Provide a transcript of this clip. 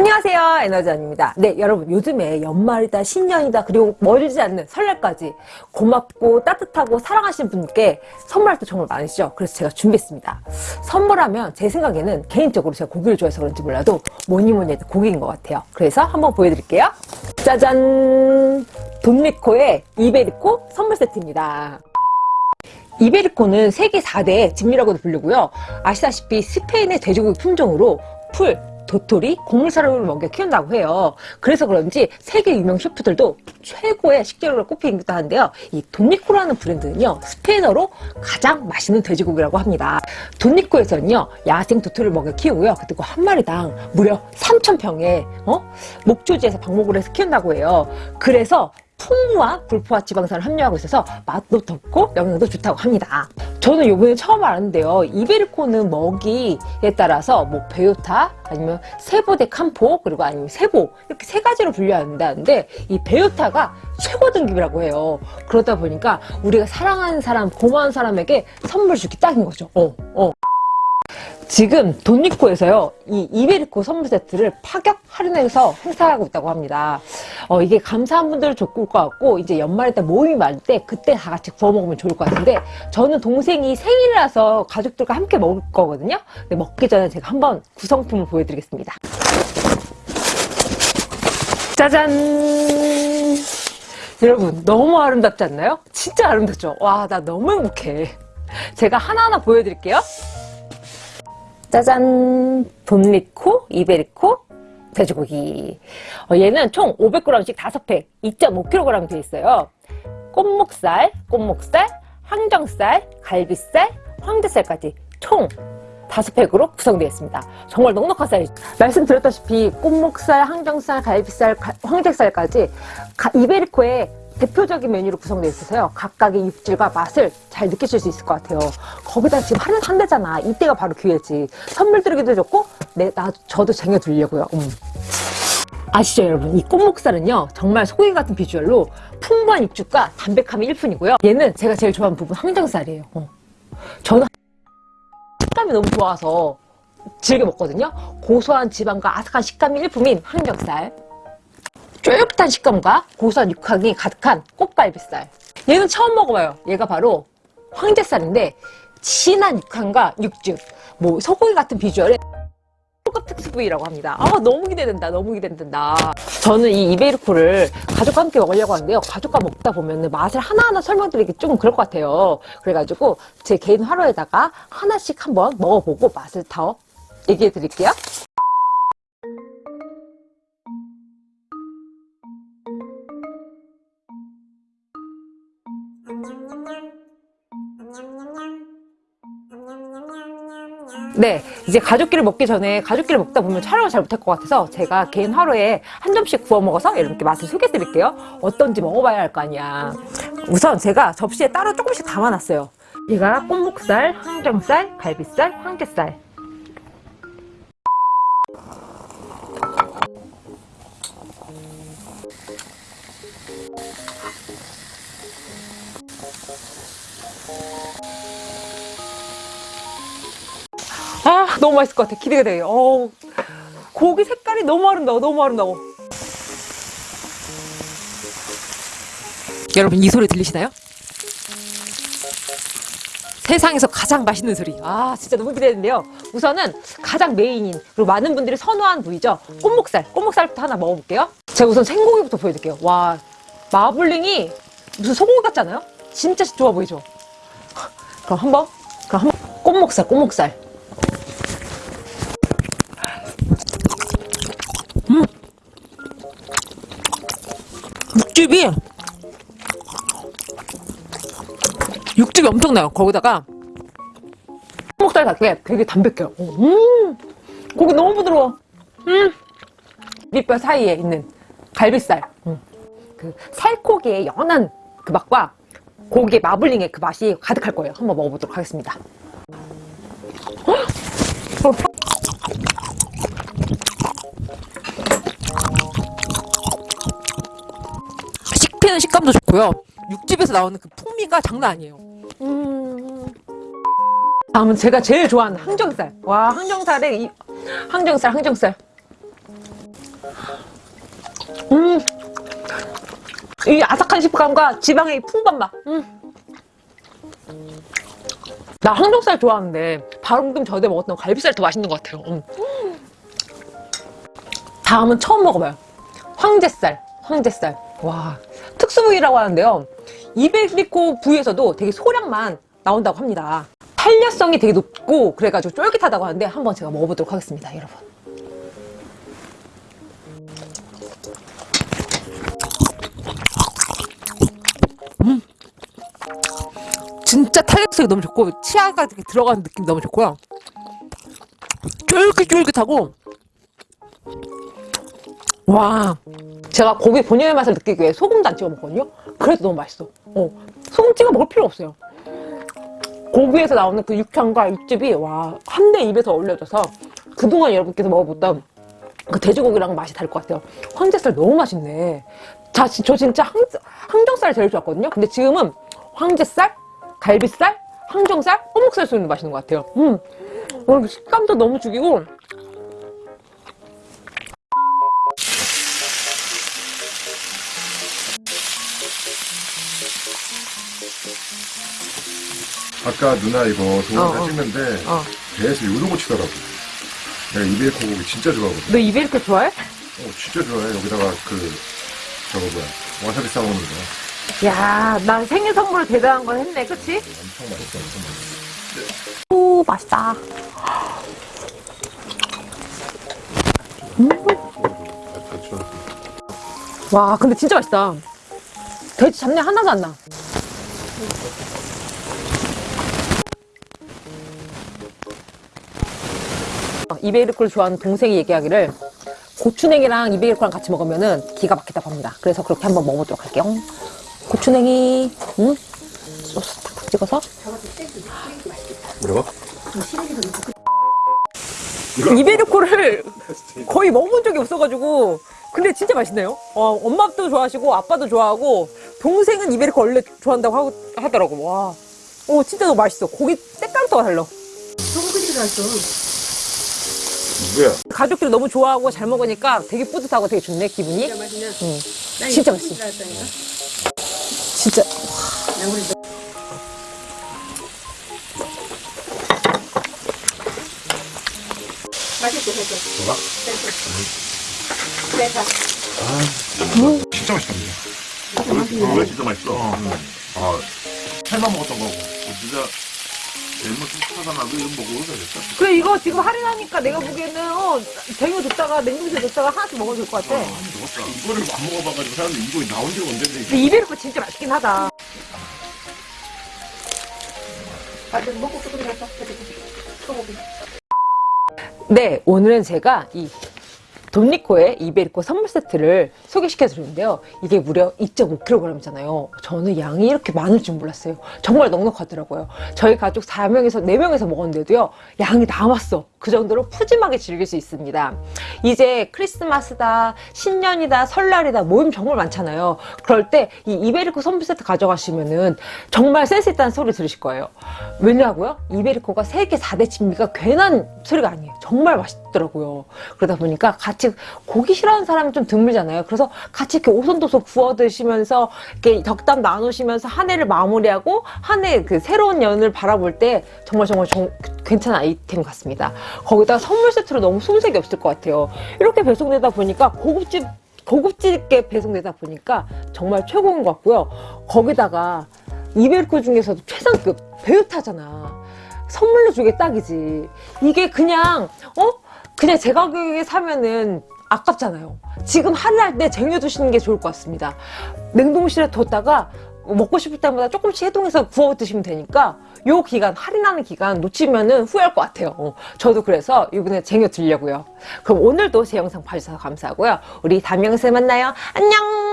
안녕하세요. 에너지원입니다. 네 여러분 요즘에 연말이다 신년이다 그리고 멀지 않는 설날까지 고맙고 따뜻하고 사랑하시는 분께 선물할 때 정말 많으시죠? 그래서 제가 준비했습니다. 선물하면 제 생각에는 개인적으로 제가 고기를 좋아해서 그런지 몰라도 뭐니뭐니 해도 고기인 것 같아요. 그래서 한번 보여드릴게요. 짜잔! 돈리코의 이베리코 선물 세트입니다. 이베리코는 세계 4대 진미라고도 불리고요. 아시다시피 스페인의 돼지고기 품종으로 풀, 도토리, 곡물사료를 먹여 키운다고 해요. 그래서 그런지 세계 유명 셰프들도 최고의 식재료로 꼽히기도 하는데요. 이 돈니코라는 브랜드는요. 스페인어로 가장 맛있는 돼지고기라고 합니다. 돈니코에서는요. 야생 도토리를 먹여 키우고요. 그리고 한 마리당 무려 3,000평의 어? 목초지에서 방목을 해서 키운다고 해요. 그래서 풍부한 불포화 지방산을 함유하고 있어서 맛도 좋고 영양도 좋다고 합니다. 저는 요번에 처음 알았는데요. 이베리코는 먹이에 따라서 뭐 베요타 아니면 세보대 캄포 그리고 아니면 세보 이렇게 세 가지로 분류한다는데 이 베요타가 최고 등급이라고 해요. 그러다 보니까 우리가 사랑하는 사람, 고마운 사람에게 선물 주기 딱인 거죠. 어, 어. 지금 돈니코에서요 이 이베리코 선물 세트를 파격 할인해서 행사하고 있다고 합니다 어, 이게 감사한 분들은 좋을 것 같고 이제 연말에 때 모임이 많을 때 그때 다 같이 구워 먹으면 좋을 것 같은데 저는 동생이 생일이라서 가족들과 함께 먹을 거거든요 근데 먹기 전에 제가 한번 구성품을 보여드리겠습니다 짜잔 여러분 너무 아름답지 않나요? 진짜 아름답죠? 와 나 너무 행복해 제가 하나하나 보여드릴게요 짜잔! 돈리코, 이베리코, 돼지고기. 어, 얘는 총 500g씩 5팩, 2.5kg 되어 있어요. 꽃목살, 꽃목살, 항정살, 갈비살, 황제살까지 총 5팩으로 구성되어 있습니다. 정말 넉넉한 사이즈. 말씀드렸다시피 꽃목살, 항정살, 갈비살, 황제살까지 이베리코의 대표적인 메뉴로 구성되어 있어서요. 각각의 육질과 맛을 잘 느끼실 수 있을 것 같아요. 거기다 지금 하는 한대잖아. 이때가 바로 기회지. 선물 드리기도 좋고 내, 나, 저도 쟁여두려고요. 음. 아시죠 여러분? 이 꽃목살은요. 정말 소고기 같은 비주얼로 풍부한 육즙과 담백함이 일품이고요. 얘는 제가 제일 좋아하는 부분 항정살이에요. 어. 저는 식감이 너무 좋아서 즐겨 먹거든요. 고소한 지방과 아삭한 식감이 일품인 항정살. 쫄깃한 식감과 고소한 육향이 가득한 꽃갈비살. 얘는 처음 먹어봐요. 얘가 바로 황제살인데 진한 육향과 육즙 뭐 소고기 같은 비주얼에 초급 특수 부위라고 합니다. 아 너무 기대된다 너무 기대된다. 저는 이 이베리코를 가족과 함께 먹으려고 하는데요. 가족과 먹다 보면 맛을 하나하나 설명드리기 좀 그럴 것 같아요. 그래가지고 제 개인 화로에다가 하나씩 한번 먹어보고 맛을 더 얘기해 드릴게요 네, 이제 가족끼리 먹기 전에 가족끼리 먹다 보면 촬영을 잘 못할 것 같아서 제가 개인 하루에 한 점씩 구워 먹어서 이렇게 맛을 소개해 드릴게요. 어떤지 먹어봐야 할 거 아니야. 우선 제가 접시에 따로 조금씩 담아놨어요. 얘가 꽃목살, 항정살, 갈비살, 황제살. 아 너무 맛있을 것 같아. 기대가 돼 어, 고기 색깔이 너무 아름다워 너무 아름다워. 여러분 이 소리 들리시나요? 세상에서 가장 맛있는 소리. 아 진짜 너무 기대되는데요. 우선은 가장 메인인 그리고 많은 분들이 선호한 부위죠. 꽃목살. 꽃목살부터 하나 먹어볼게요. 제가 우선 생고기부터 보여드릴게요. 와 마블링이 무슨 소고기 같지 않아요? 진짜 좋아 보이죠? 그럼 한번? 그럼 한번. 꽃목살 꽃목살 육즙이 육즙이 엄청나요 거기다가. 목살 닭게 되게 담백해요. 음 고기 너무 부드러워. 음 밑뼈 사이에 있는 갈비살. 음. 그 살코기의 연한 그 맛과 고기의 마블링의 그 맛이 가득할 거예요. 한번 먹어보도록 하겠습니다 식감도 좋고요. 육즙에서 나오는 그 풍미가 장난 아니에요. 음... 다음은 제가 제일 좋아하는 항정살. 와, 항정살에 이 항정살, 항정살. 음. 이 아삭한 식감과 지방의 이 풍부한 맛. 음. 나 항정살 좋아하는데 방금 전에 먹었던 갈비살 더 맛있는 것 같아요. 음. 다음은 처음 먹어봐요. 황제살, 황제살. 와, 특수 부위라고 하는데요. 이베리코 부위에서도 되게 소량만 나온다고 합니다. 탄력성이 되게 높고 그래가지고 쫄깃하다고 하는데 한번 제가 먹어보도록 하겠습니다, 여러분. 음. 진짜 탄력성이 너무 좋고 치아가 이렇게 들어가는 느낌 너무 좋고요. 쫄깃쫄깃하고 와 제가 고기 본연의 맛을 느끼기 위해 소금도 안 찍어 먹거든요? 그래도 너무 맛있어. 어, 소금 찍어 먹을 필요 없어요. 고기에서 나오는 그 육향과 육즙이 와 한내 입에서 어울려져서 그동안 여러분께서 먹어봤던 그 돼지고기랑 맛이 다를 것 같아요. 황제살 너무 맛있네. 자, 지- 저 진짜 항, 항정살 제일 좋았거든요? 근데 지금은 황제살, 갈비살, 항정살, 꼬목살 쏘는 맛있는 것 같아요. 음, 어, 식감도 너무 죽이고 아까 누나 이거 동영상 어, 어. 찍는데 어. 배에서 요동을 치더라고. 내가 이베리코 고기 진짜 좋아하거든. 너 이렇게 좋아해? 어, 진짜 좋아해. 여기다가 그 저거 뭐야 와사비 싸먹는 거 야, 난 생일 선물 대단한 걸 했네, 그치? 엄청 맛있어. 엄청 맛있어. 오, 맛있다. 왔어. 와, 근데 진짜 맛있다. 돼지 잡내 하나도 안 나. 이베리코를 좋아하는 동생이 얘기하기를 고추냉이랑 이베리코랑 같이 먹으면 기가 막히다고 합니다. 그래서 그렇게 한번 먹어보도록 할게요. 고추냉이, 음? 소스 탁탁 찍어서. 뭐라고? 이베리코를 거의 먹어본 적이 없어가지고 근데 진짜 맛있네요 어, 엄마도 좋아하시고 아빠도 좋아하고 동생은 이베리코 원래 좋아한다고 하고, 하더라고. 와, 오 진짜 너무 맛있어. 고기 색감도 달라. 뭐야? 가족들이 너무 좋아하고 잘 먹으니까 되게 뿌듯하고 되게 좋네 기분이. 응. 진짜 맛있어. 진짜. 진짜 맛있다. 이거 진짜 맛있어. 아, 살만 먹었던 거고. 진짜 lemon 쭉 타서 나도 이거 먹고 그러겠다. 그래 이거 지금 할인하니까 내가 보기에는 어, 쟁여 뒀다가 냉동실에 뒀다가 하나씩 먹어도 될 것 같아 이거를 안 먹어봐가지고 사람들이 이거 나온 지가 언젠데. 근데 이베리코 진짜 맛있긴 하다 네, 오늘은 제가 이 돈리코의 이베리코 선물 세트를 소개시켜 드렸는데요. 이게 무려 2.5kg이잖아요. 저는 양이 이렇게 많을 줄 몰랐어요. 정말 넉넉하더라고요. 저희 가족 4명에서 4명에서 먹었는데도요. 양이 남았어. 그 정도로 푸짐하게 즐길 수 있습니다. 이제 크리스마스다, 신년이다, 설날이다, 모임 정말 많잖아요. 그럴 때 이 이베리코 선물 세트 가져가시면은 정말 센스 있다는 소리 들으실 거예요. 왜냐고요? 이베리코가 세계 4대 진미가 괜한 소리가 아니에요. 정말 맛있더라고요. 그러다 보니까 같이 고기 싫어하는 사람이 좀 드물잖아요. 그래서 같이 이렇게 오손도손 구워 드시면서 이렇게 덕담 나누시면서 한 해를 마무리하고 한 해 그 새로운 연을 바라볼 때 정말 정말 정- 괜찮은 아이템 같습니다. 거기다 선물 세트로 너무 손색이 없을 것 같아요. 이렇게 배송되다 보니까 고급집 고급지게 배송되다 보니까 정말 최고인 것 같고요. 거기다가 이베리코 중에서도 최상급 배우타잖아. 선물로 주기 딱이지. 이게 그냥 어 그냥 제 가격에 사면은 아깝잖아요. 지금 할인할 때 쟁여두시는 게 좋을 것 같습니다. 냉동실에 뒀다가 먹고 싶을 때마다 조금씩 해동해서 구워 드시면 되니까 요 기간 할인하는 기간 놓치면은 후회할 것 같아요. 어, 저도 그래서 이번에 쟁여 두려고요. 그럼 오늘도 제 영상 봐주셔서 감사하고요. 우리 다음 영상에 만나요. 안녕.